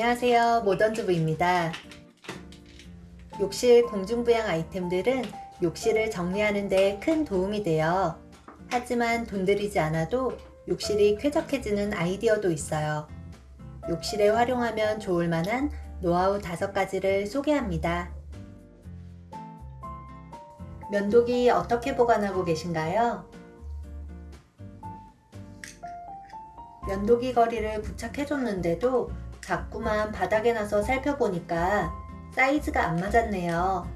안녕하세요. 모던주부입니다. 욕실 공중부양 아이템들은 욕실을 정리하는 데 큰 도움이 돼요. 하지만 돈 들이지 않아도 욕실이 쾌적해지는 아이디어도 있어요. 욕실에 활용하면 좋을 만한 노하우 5가지를 소개합니다. 면도기 어떻게 보관하고 계신가요? 면도기 거리를 부착해줬는데도 자꾸만 바닥에 나서 살펴보니까 사이즈가 안 맞았네요.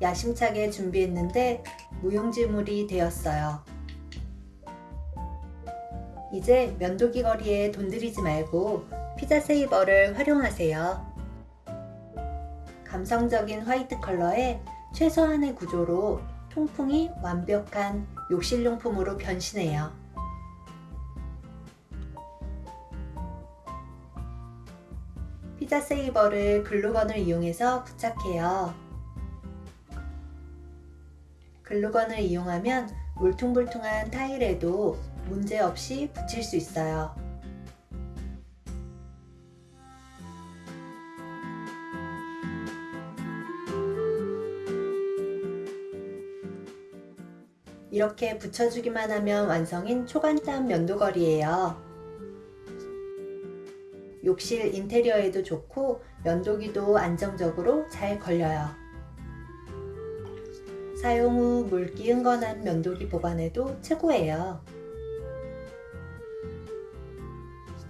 야심차게 준비했는데 무용지물이 되었어요. 이제 면도기 거리에 돈 들이지 말고 피자 세이버를 활용하세요. 감성적인 화이트 컬러에 최소한의 구조로 통풍이 완벽한 욕실용품으로 변신해요. 피자 세이버를 글루건을 이용해서 부착해요. 글루건을 이용하면 울퉁불퉁한 타일에도 문제없이 붙일 수 있어요. 이렇게 붙여주기만 하면 완성인 초간단 면도걸이에요. 욕실 인테리어에도 좋고 면도기도 안정적으로 잘 걸려요. 사용 후 물기 흥건한 면도기 보관에도 최고예요.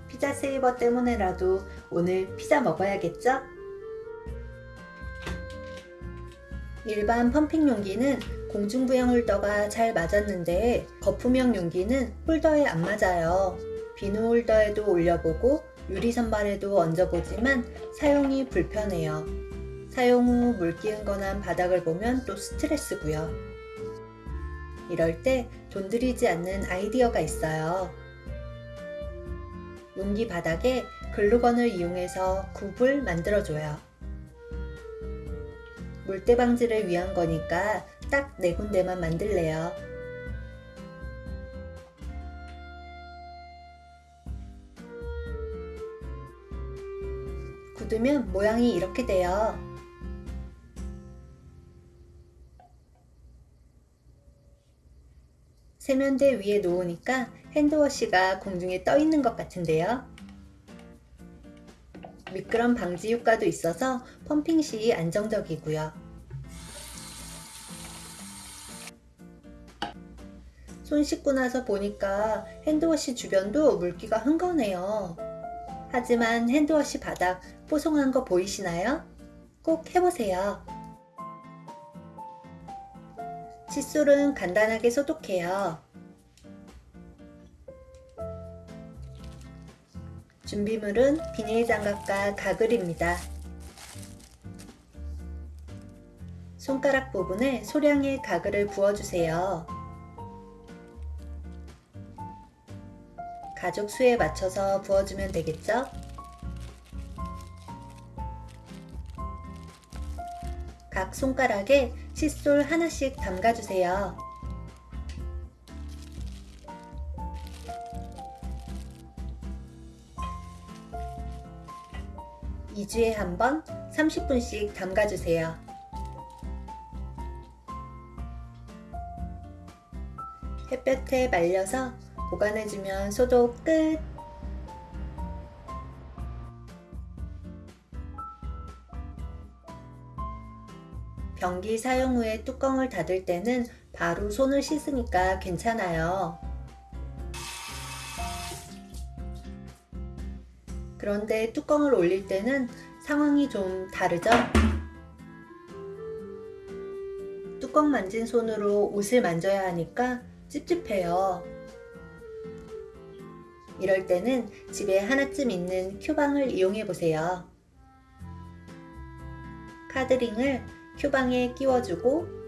피자 세이버 때문에라도 오늘 피자 먹어야겠죠? 일반 펌핑 용기는 공중부양 홀더가 잘 맞았는데 거품형 용기는 홀더에 안 맞아요. 비누 홀더에도 올려보고 유리 선반에도 얹어보지만 사용이 불편해요. 사용 후 물기 흥건한 바닥을 보면 또 스트레스고요. 이럴 때 돈 들이지 않는 아이디어가 있어요. 용기 바닥에 글루건을 이용해서 굽을 만들어줘요. 물때 방지를 위한 거니까 딱 네 군데만 만들래요. 굳으면 모양이 이렇게 돼요. 세면대 위에 놓으니까 핸드워시가 공중에 떠 있는 것 같은데요. 미끄럼 방지 효과도 있어서 펌핑 시 안정적이고요. 손 씻고 나서 보니까 핸드워시 주변도 물기가 흥건해요. 하지만 핸드워시 바닥 뽀송한 거 보이시나요? 꼭 해보세요. 칫솔은 간단하게 소독해요. 준비물은 비닐장갑과 가글입니다. 손가락 부분에 소량의 가글을 부어주세요. 가족 수에 맞춰서 부어주면 되겠죠? 각 손가락에 칫솔 하나씩 담가주세요. 2주에 한 번 30분씩 담가주세요. 햇볕에 말려서 보관해주면 소독 끝! 변기 사용 후에 뚜껑을 닫을 때는 바로 손을 씻으니까 괜찮아요. 그런데 뚜껑을 올릴 때는 상황이 좀 다르죠? 뚜껑 만진 손으로 옷을 만져야 하니까 찝찝해요. 이럴 때는 집에 하나쯤 있는 큐방을 이용해 보세요. 카드링을 큐방에 끼워주고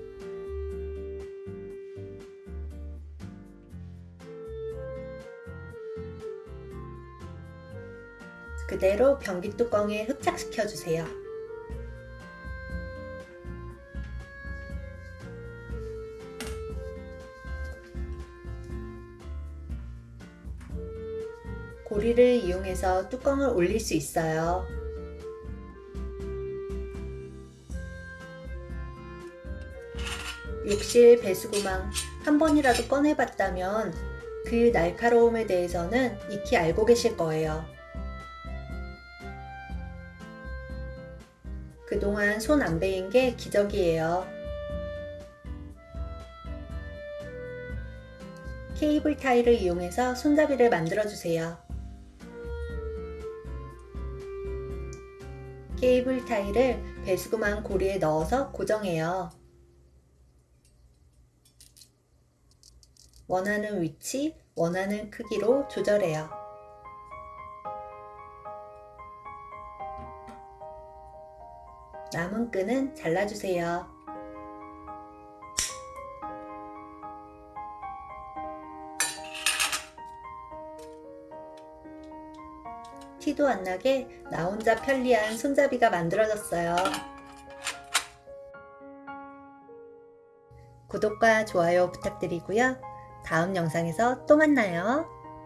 그대로 변기 뚜껑에 흡착시켜 주세요. 고리를 이용해서 뚜껑을 올릴 수 있어요. 욕실 배수구망 한 번이라도 꺼내봤다면 그 날카로움에 대해서는 익히 알고 계실 거예요. 그동안 손 안 베인 게 기적이에요. 케이블 타이를 이용해서 손잡이를 만들어주세요. 케이블 타일을 배수구망 고리에 넣어서 고정해요. 원하는 위치, 원하는 크기로 조절해요. 남은 끈은 잘라주세요. 티도 안 나게 나 혼자 편리한 손잡이가 만들어졌어요. 구독과 좋아요 부탁드리고요. 다음 영상에서 또 만나요.